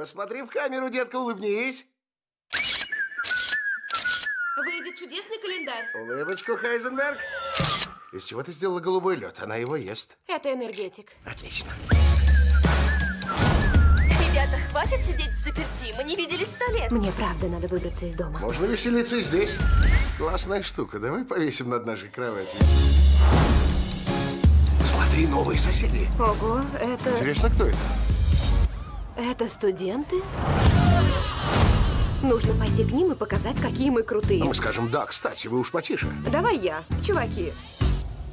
Посмотри в камеру, детка, улыбнись. Выйдет чудесный календарь. Улыбочку, Хайзенберг. Из чего ты сделала голубой лед? Она его ест. Это энергетик. Отлично. Ребята, хватит сидеть в заперти. Мы не виделись сто лет. Мне правда надо выбраться из дома. Можно веселиться и здесь. Классная штука. Давай повесим над нашей кроватью. Смотри, новые соседи. Ого, это... Интересно, кто это? Это студенты? Нужно пойти к ним и показать, какие мы крутые. мы скажем, да, кстати, вы уж потише. Давай я, чуваки.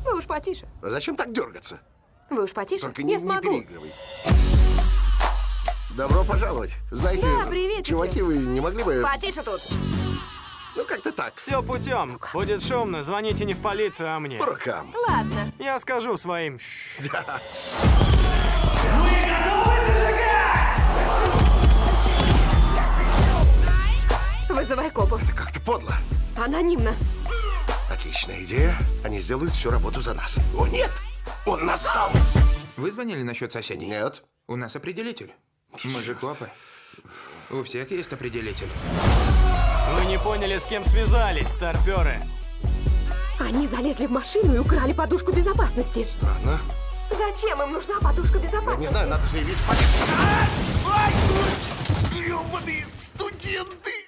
Вы уж потише. А зачем так дергаться? Вы уж потише. Только не, я не смогу. переигрывай. Добро пожаловать. Знаете, Да, приветики. чуваки, вы не могли бы... Потише тут. Ну, как-то так. Все путем. Будет шумно. Звоните не в полицию, а мне. По рукам. Ладно. Я скажу своим. «Шш». Вызывай копов. Как-то подло. Анонимно. Отличная идея. Они сделают всю работу за нас. О, нет! Он нас сдал! Вы звонили насчет соседей? Нет. У нас определитель. Мы же копы. У всех есть определитель. Вы не поняли, с кем связались, старперы. Они залезли в машину и украли подушку безопасности. Странно. Зачем им нужна подушка Я безопасности? не знаю, надо заявить в полицию. Ай! Грёбаные студенты!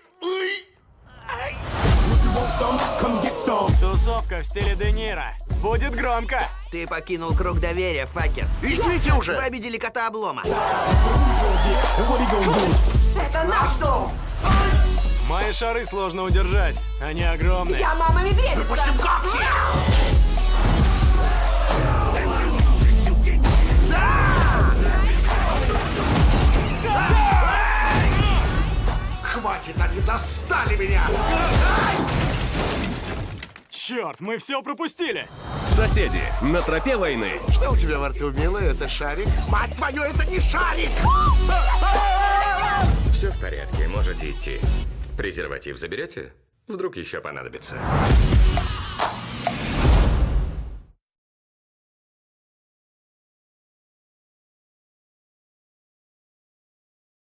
Тусовка в стиле Де Ниро. Будет громко. Ты покинул круг доверия, факер. Идите Вы уже! обидели кота облома. Это наш дом! Мои шары сложно удержать. Они огромные. Я мама медведица! Пустим когти! Хватит, они достали меня! Черт, мы все пропустили. Соседи на тропе войны. Что у тебя во рту, милый? Это шарик? Мать твою, это не шарик! Все в порядке, можете идти. Презерватив заберете? Вдруг еще понадобится.